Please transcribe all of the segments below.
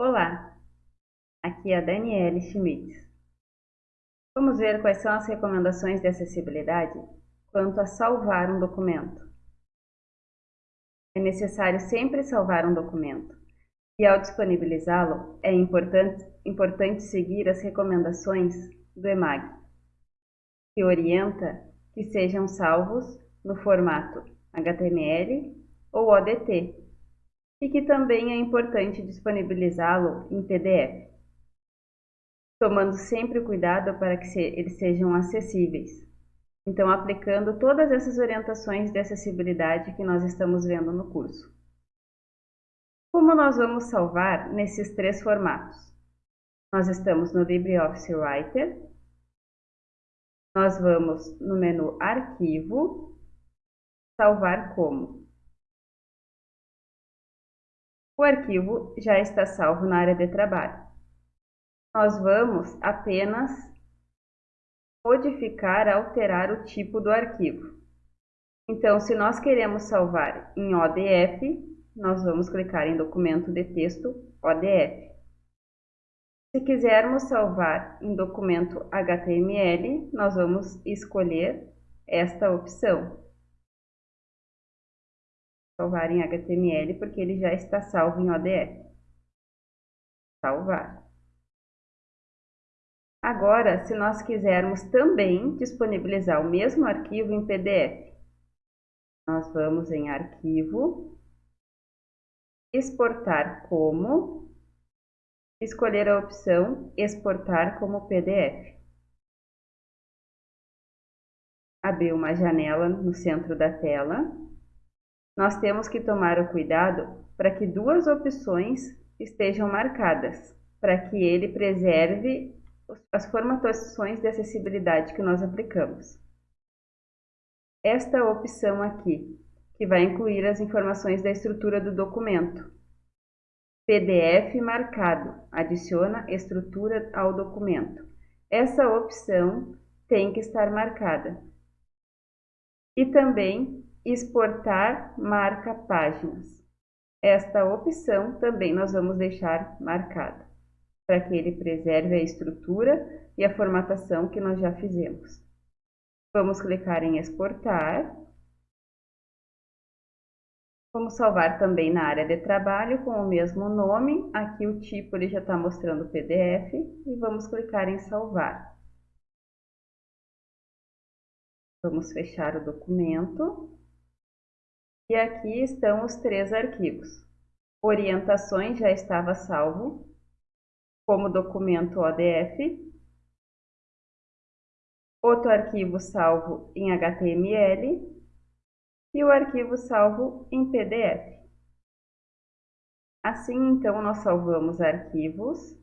Olá, aqui é a Daniele Schmitz. Vamos ver quais são as recomendações de acessibilidade quanto a salvar um documento. É necessário sempre salvar um documento e ao disponibilizá-lo é importante, importante seguir as recomendações do EMAG, que orienta que sejam salvos no formato HTML ou ODT, e que também é importante disponibilizá-lo em PDF, tomando sempre cuidado para que eles sejam acessíveis. Então, aplicando todas essas orientações de acessibilidade que nós estamos vendo no curso. Como nós vamos salvar nesses três formatos? Nós estamos no LibreOffice Writer, nós vamos no menu Arquivo, Salvar como. O arquivo já está salvo na área de trabalho. Nós vamos apenas modificar, alterar o tipo do arquivo. Então, se nós queremos salvar em ODF, nós vamos clicar em documento de texto ODF. Se quisermos salvar em documento HTML, nós vamos escolher esta opção salvar em HTML porque ele já está salvo em ODF. Salvar. Agora, se nós quisermos também disponibilizar o mesmo arquivo em PDF, nós vamos em Arquivo, Exportar como, escolher a opção Exportar como PDF. Abrir uma janela no centro da tela nós temos que tomar o cuidado para que duas opções estejam marcadas, para que ele preserve as formatações de acessibilidade que nós aplicamos. Esta opção aqui, que vai incluir as informações da estrutura do documento. PDF marcado, adiciona estrutura ao documento. Essa opção tem que estar marcada. E também exportar marca páginas. Esta opção também nós vamos deixar marcada, para que ele preserve a estrutura e a formatação que nós já fizemos. Vamos clicar em exportar. Vamos salvar também na área de trabalho com o mesmo nome. Aqui o tipo ele já está mostrando PDF e vamos clicar em salvar. Vamos fechar o documento. E aqui estão os três arquivos. Orientações já estava salvo, como documento ODF. Outro arquivo salvo em HTML e o arquivo salvo em PDF. Assim, então, nós salvamos arquivos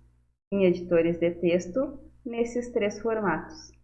em editores de texto nesses três formatos.